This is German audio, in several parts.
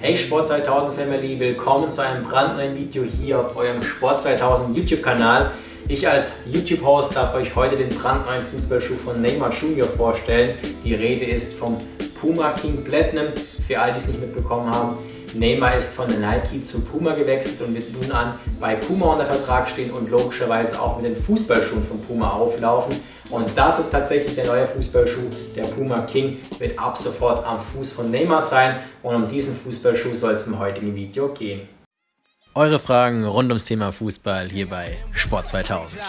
Hey Sport 2000 Family, willkommen zu einem brandneuen Video hier auf eurem Sport 2000 YouTube Kanal. Ich als YouTube-Host darf euch heute den brandneuen Fußballschuh von Neymar Jr. vorstellen. Die Rede ist vom Puma King Platinum. Für all die es nicht mitbekommen haben, Neymar ist von Nike zu Puma gewechselt und wird nun an bei Puma unter Vertrag stehen und logischerweise auch mit den Fußballschuhen von Puma auflaufen. Und das ist tatsächlich der neue Fußballschuh. Der Puma King wird ab sofort am Fuß von Neymar sein und um diesen Fußballschuh soll es im heutigen Video gehen. Eure Fragen rund ums Thema Fußball hier bei Sport 2000.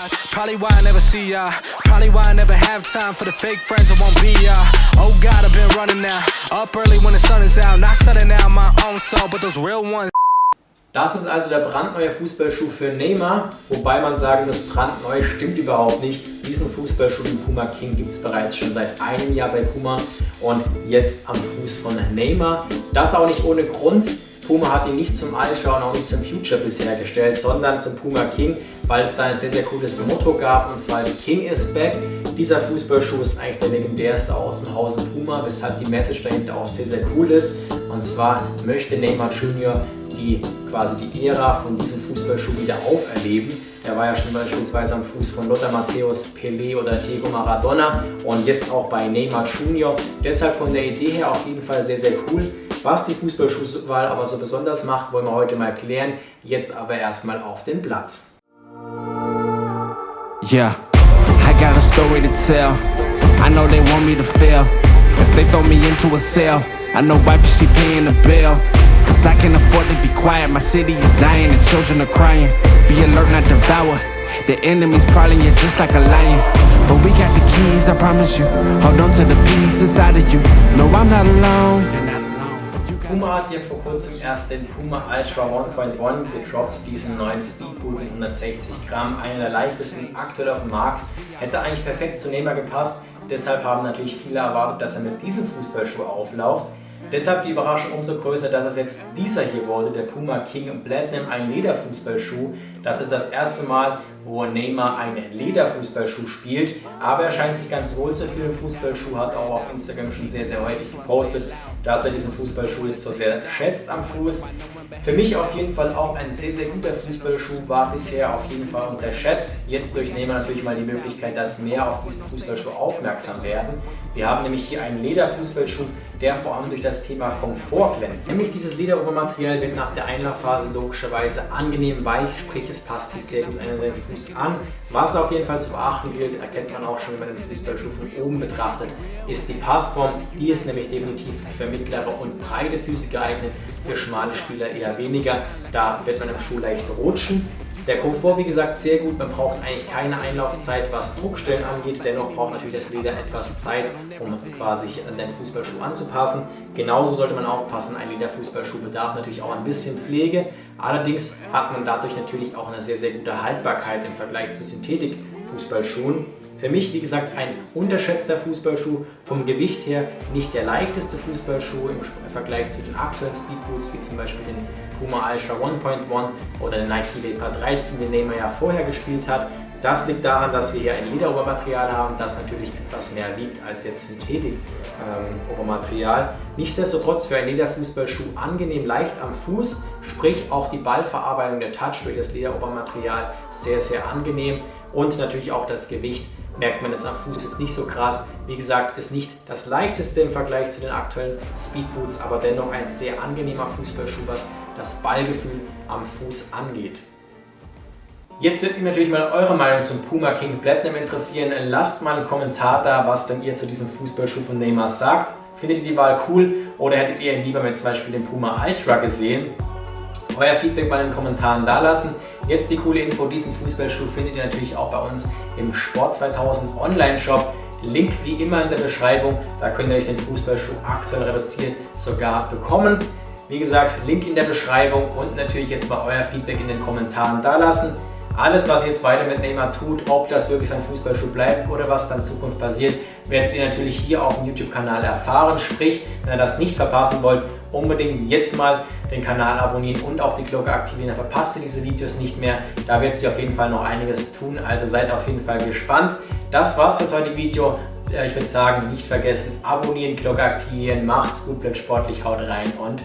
Das ist also der brandneue Fußballschuh für Neymar, wobei man sagen muss, brandneu stimmt überhaupt nicht. Diesen Fußballschuh, den Puma King, gibt es bereits schon seit einem Jahr bei Puma und jetzt am Fuß von Neymar. Das auch nicht ohne Grund. Puma hat ihn nicht zum Ultra und auch nicht zum Future bisher gestellt, sondern zum Puma King, weil es da ein sehr, sehr cooles Motto gab und zwar King is back. Dieser Fußballschuh ist eigentlich der legendärste aus dem Hause Puma, weshalb die Message dahinter auch sehr, sehr cool ist. Und zwar möchte Neymar Jr. die quasi die Ära von diesem Fußballschuh wieder auferleben. Er war ja schon beispielsweise am Fuß von Lothar Matthäus, Pelé oder Diego Maradona und jetzt auch bei Neymar Jr. Deshalb von der Idee her auf jeden Fall sehr, sehr cool. Was die Fußballschuhwahl aber so besonders macht, wollen wir heute mal klären. Jetzt aber erstmal auf den Platz. Yeah, I got a story to tell. I know they want me to fail. If they throw me into a cell, I know wife she paying the bill. Cause I can afford to be quiet. My city is dying and children are crying. Be alert, not devour. The enemy's prowling you just like a lion. But we got the keys, I promise you. Hold on to the peace inside of you. No, I'm not alone. Puma hat ja vor kurzem erst den Puma Ultra 1.1 gedroppt, diesen neuen Speedboot mit 160 Gramm, einer der leichtesten aktuell auf dem Markt. Hätte eigentlich perfekt zu Neymar gepasst, deshalb haben natürlich viele erwartet, dass er mit diesem Fußballschuh auflauft. Deshalb die Überraschung umso größer, dass es jetzt dieser hier wurde, der Puma King Platinum, ein Lederfußballschuh. Das ist das erste Mal, wo Neymar einen Lederfußballschuh spielt, aber er scheint sich ganz wohl zu fühlen. Fußballschuh hat auch auf Instagram schon sehr, sehr häufig gepostet, dass er diesen Fußballschuh jetzt so sehr schätzt am Fuß. Für mich auf jeden Fall auch ein sehr, sehr guter Fußballschuh, war bisher auf jeden Fall unterschätzt. Jetzt durch Neymar natürlich mal die Möglichkeit, dass mehr auf diesen Fußballschuh aufmerksam werden. Wir haben nämlich hier einen Lederfußballschuh, der vor allem durch das Thema Komfort glänzt. Nämlich dieses Lederobermaterial wird nach der Einlaufphase logischerweise angenehm weich, sprich es passt sich sehr gut an den Fuß an. Was auf jeden Fall zu beachten gilt, erkennt man auch schon, wenn man den Fußballschuh von oben betrachtet, ist die Passform. Die ist nämlich definitiv für mittlere und breite Füße geeignet, für schmale Spieler eher weniger. Da wird man im Schuh leicht rutschen. Der Komfort, wie gesagt, sehr gut. Man braucht eigentlich keine Einlaufzeit, was Druckstellen angeht. Dennoch braucht natürlich das Leder etwas Zeit, um quasi an den Fußballschuh anzupassen. Genauso sollte man aufpassen, ein Lederfußballschuh bedarf natürlich auch ein bisschen Pflege. Allerdings hat man dadurch natürlich auch eine sehr, sehr gute Haltbarkeit im Vergleich zu Synthetik-Fußballschuhen. Für mich, wie gesagt, ein unterschätzter Fußballschuh. Vom Gewicht her nicht der leichteste Fußballschuh im Vergleich zu den aktuellen Speedboots, wie zum Beispiel den Puma Ultra 1.1 oder den Nike Vapor 13, den Neymar ja vorher gespielt hat. Das liegt daran, dass wir hier ein Lederobermaterial haben, das natürlich etwas mehr wiegt als jetzt Synthetik-Obermaterial. Ähm, Nichtsdestotrotz für einen Lederfußballschuh angenehm leicht am Fuß, sprich auch die Ballverarbeitung der Touch durch das Lederobermaterial sehr, sehr angenehm und natürlich auch das Gewicht merkt man jetzt am Fuß jetzt nicht so krass. Wie gesagt, ist nicht das leichteste im Vergleich zu den aktuellen Speedboots, aber dennoch ein sehr angenehmer Fußballschuh, was das Ballgefühl am Fuß angeht. Jetzt wird mich natürlich mal eure Meinung zum Puma King Platinum interessieren. Lasst mal einen Kommentar da, was denn ihr zu diesem Fußballschuh von Neymar sagt. Findet ihr die Wahl cool oder hättet ihr lieber mit zum Beispiel dem Puma Ultra gesehen? Euer Feedback mal in den Kommentaren da lassen. Jetzt die coole Info, diesen Fußballschuh findet ihr natürlich auch bei uns im Sport 2000 Online-Shop. Link wie immer in der Beschreibung, da könnt ihr euch den Fußballschuh aktuell reduziert sogar bekommen. Wie gesagt, Link in der Beschreibung und natürlich jetzt mal euer Feedback in den Kommentaren da lassen. Alles, was jetzt weiter mit Neymar tut, ob das wirklich sein Fußballschuh bleibt oder was dann in Zukunft passiert, werdet ihr natürlich hier auf dem YouTube-Kanal erfahren. Sprich, wenn ihr das nicht verpassen wollt, unbedingt jetzt mal den Kanal abonnieren und auch die Glocke aktivieren. Dann verpasst ihr diese Videos nicht mehr. Da wird sich auf jeden Fall noch einiges tun, also seid auf jeden Fall gespannt. Das war's für das heutige Video. Ich würde sagen, nicht vergessen, abonnieren, Glocke aktivieren, macht's gut, bleibt sportlich, haut rein und